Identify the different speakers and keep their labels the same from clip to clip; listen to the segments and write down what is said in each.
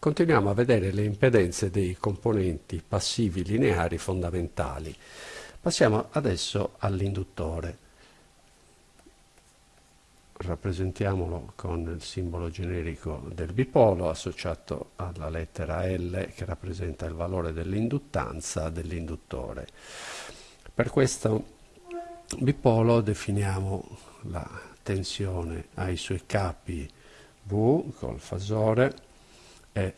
Speaker 1: continuiamo a vedere le impedenze dei componenti passivi lineari fondamentali. Passiamo adesso all'induttore. Rappresentiamolo con il simbolo generico del bipolo associato alla lettera L che rappresenta il valore dell'induttanza dell'induttore. Per questo bipolo definiamo la tensione ai suoi capi V col fasore e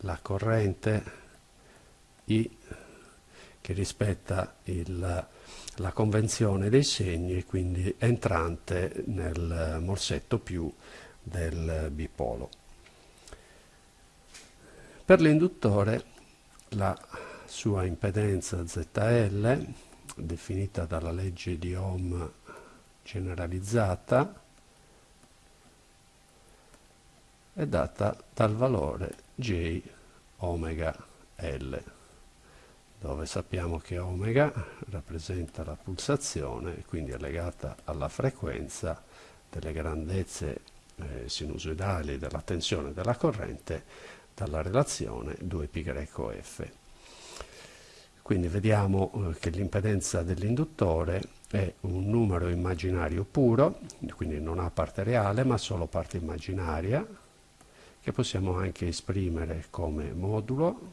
Speaker 1: la corrente I che rispetta il, la convenzione dei segni quindi entrante nel morsetto più del bipolo. Per l'induttore la sua impedenza ZL definita dalla legge di Ohm generalizzata è data dal valore J omega L, dove sappiamo che omega rappresenta la pulsazione, quindi è legata alla frequenza delle grandezze eh, sinusoidali della tensione della corrente dalla relazione 2πf. Quindi vediamo eh, che l'impedenza dell'induttore è un numero immaginario puro, quindi non ha parte reale ma solo parte immaginaria, che possiamo anche esprimere come modulo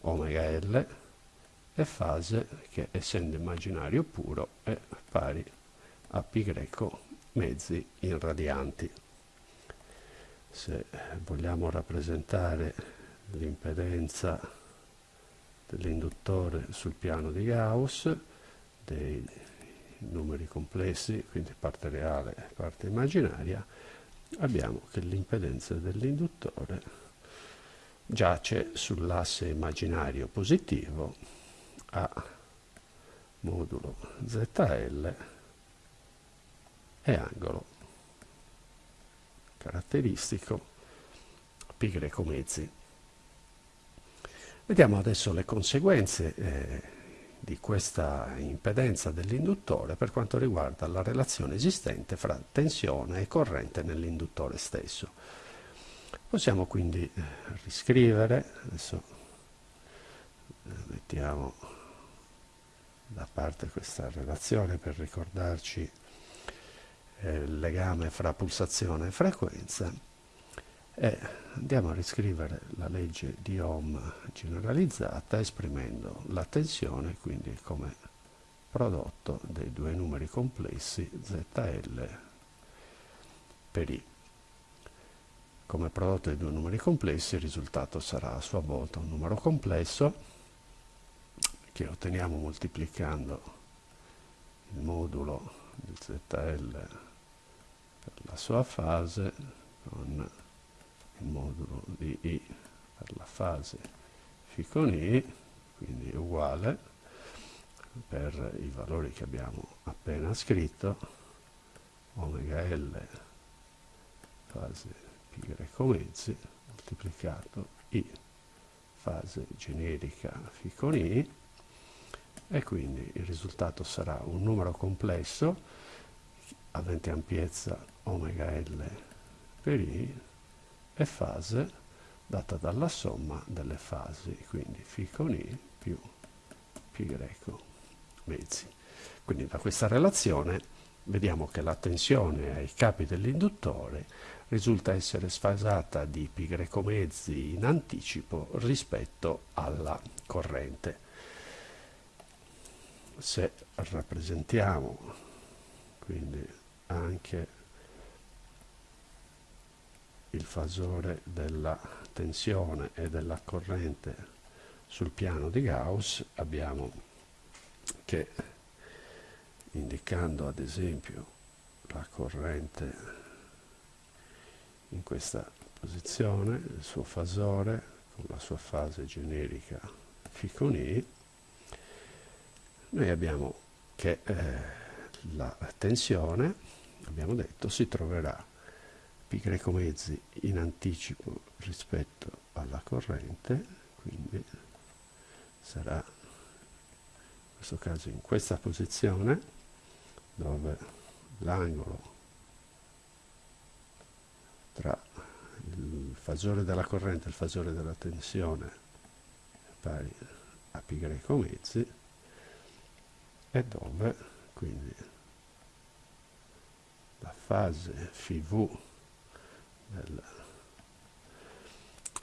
Speaker 1: omega L e fase che essendo immaginario puro è pari a π mezzi in radianti. Se vogliamo rappresentare l'impedenza dell'induttore sul piano di Gauss, dei numeri complessi, quindi parte reale e parte immaginaria, abbiamo che l'impedenza dell'induttore giace sull'asse immaginario positivo a modulo ZL e angolo caratteristico π mezzi. Vediamo adesso le conseguenze eh, di questa impedenza dell'induttore per quanto riguarda la relazione esistente fra tensione e corrente nell'induttore stesso. Possiamo quindi eh, riscrivere, adesso eh, mettiamo da parte questa relazione per ricordarci eh, il legame fra pulsazione e frequenza e andiamo a riscrivere la legge di Ohm generalizzata esprimendo la tensione quindi come prodotto dei due numeri complessi ZL per I. Come prodotto dei due numeri complessi il risultato sarà a sua volta un numero complesso che otteniamo moltiplicando il modulo di ZL per la sua fase con il modulo di I per la fase φ con I, quindi uguale per i valori che abbiamo appena scritto, omega L fase π greco mezzi moltiplicato I fase generica φ con I e quindi il risultato sarà un numero complesso avente ampiezza omega L per I e fase data dalla somma delle fasi, quindi φ con I più π greco mezzi. Quindi da questa relazione vediamo che la tensione ai capi dell'induttore risulta essere sfasata di π greco mezzi in anticipo rispetto alla corrente. Se rappresentiamo quindi anche il fasore della tensione e della corrente sul piano di Gauss abbiamo che indicando ad esempio la corrente in questa posizione, il suo fasore con la sua fase generica φ con I, noi abbiamo che eh, la tensione, abbiamo detto, si troverà pi greco mezzi in anticipo rispetto alla corrente quindi sarà in questo caso in questa posizione dove l'angolo tra il fasore della corrente e il fasore della tensione pari a pi greco mezzi e dove quindi la fase φv del,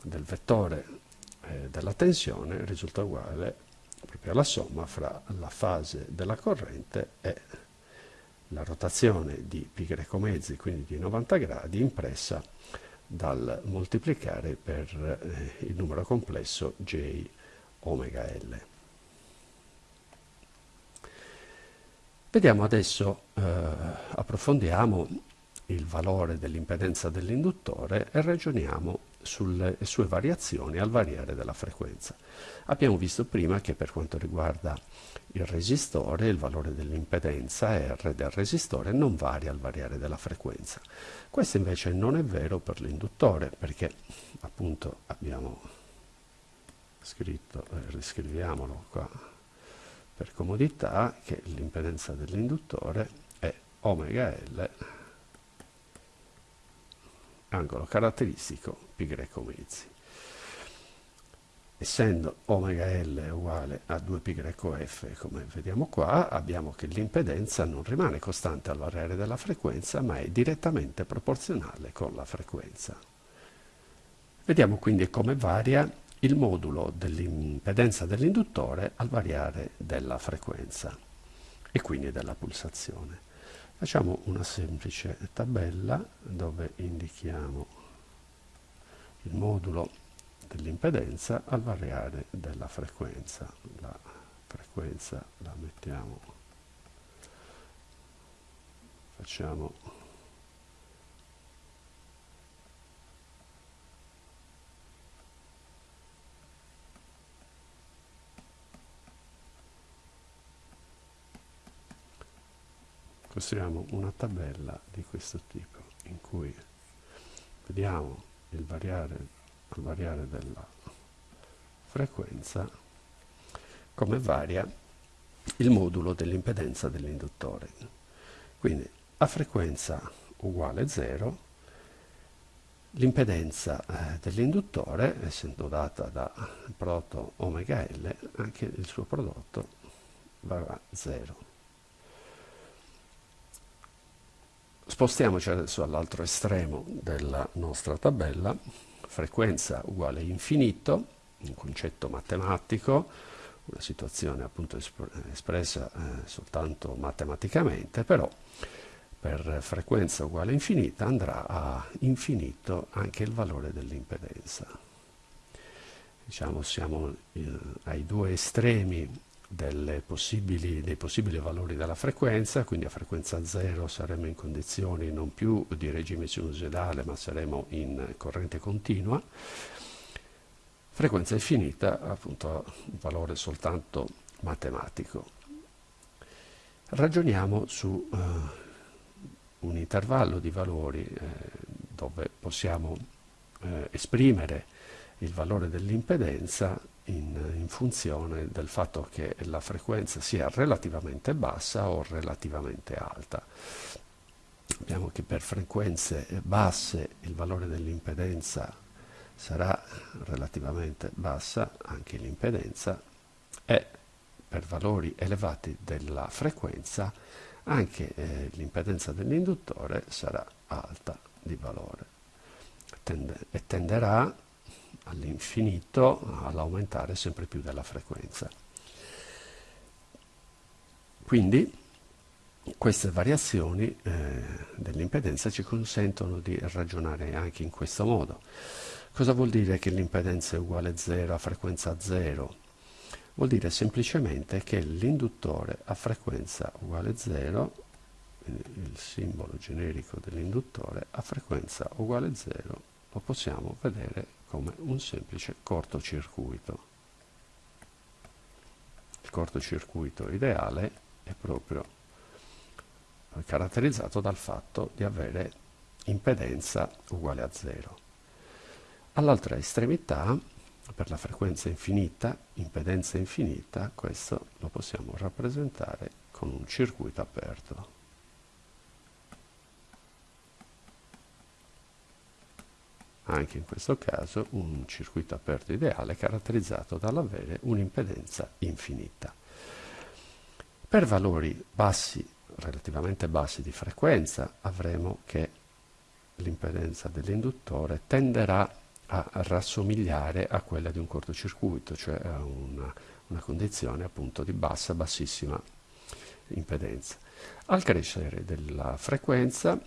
Speaker 1: del vettore eh, della tensione risulta uguale proprio alla somma fra la fase della corrente e la rotazione di greco mezzi, quindi di 90 gradi, impressa dal moltiplicare per eh, il numero complesso j omega L. Vediamo adesso, eh, approfondiamo il valore dell'impedenza dell'induttore e ragioniamo sulle sue variazioni al variare della frequenza. Abbiamo visto prima che per quanto riguarda il resistore, il valore dell'impedenza R del resistore non varia al variare della frequenza. Questo invece non è vero per l'induttore perché appunto abbiamo scritto, eh, riscriviamolo qua per comodità, che l'impedenza dell'induttore è omega L angolo caratteristico greco mezzi. Essendo omega L uguale a 2π greco F, come vediamo qua, abbiamo che l'impedenza non rimane costante al variare della frequenza, ma è direttamente proporzionale con la frequenza. Vediamo quindi come varia il modulo dell'impedenza dell'induttore al variare della frequenza e quindi della pulsazione. Facciamo una semplice tabella dove indichiamo il modulo dell'impedenza al variare della frequenza. La frequenza la mettiamo, facciamo costruiamo una tabella di questo tipo in cui vediamo il variare, il variare della frequenza come varia il modulo dell'impedenza dell'induttore. Quindi a frequenza uguale 0 l'impedenza eh, dell'induttore, essendo data da prodotto omega L, anche il suo prodotto varrà 0. Spostiamoci adesso all'altro estremo della nostra tabella, frequenza uguale infinito, un concetto matematico, una situazione appunto espressa eh, soltanto matematicamente, però per frequenza uguale infinita andrà a infinito anche il valore dell'impedenza. Diciamo siamo eh, ai due estremi possibili, dei possibili valori della frequenza, quindi a frequenza 0 saremo in condizioni non più di regime sinusoidale ma saremo in corrente continua, frequenza infinita appunto un valore soltanto matematico. Ragioniamo su uh, un intervallo di valori eh, dove possiamo eh, esprimere il valore dell'impedenza in, in, funzione del fatto che la frequenza sia relativamente bassa o relativamente alta. Abbiamo che per frequenze basse il valore dell'impedenza sarà relativamente bassa, anche l'impedenza, e per valori elevati della frequenza anche eh, l'impedenza dell'induttore sarà alta di valore Tende, e tenderà all'infinito all'aumentare sempre più della frequenza. Quindi queste variazioni eh, dell'impedenza ci consentono di ragionare anche in questo modo. Cosa vuol dire che l'impedenza è uguale a 0 a frequenza 0? Vuol dire semplicemente che l'induttore a frequenza uguale 0, il simbolo generico dell'induttore a frequenza uguale 0, lo possiamo vedere come un semplice cortocircuito. Il cortocircuito ideale è proprio caratterizzato dal fatto di avere impedenza uguale a zero. All'altra estremità, per la frequenza infinita, impedenza infinita, questo lo possiamo rappresentare con un circuito aperto. Anche in questo caso un circuito aperto ideale caratterizzato dall'avere un'impedenza infinita. Per valori bassi, relativamente bassi di frequenza, avremo che l'impedenza dell'induttore tenderà a rassomigliare a quella di un cortocircuito, cioè a una, una condizione appunto di bassa, bassissima impedenza. Al crescere della frequenza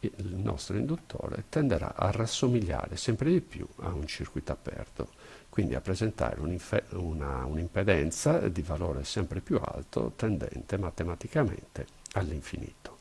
Speaker 1: il nostro induttore tenderà a rassomigliare sempre di più a un circuito aperto, quindi a presentare un'impedenza un di valore sempre più alto tendente matematicamente all'infinito.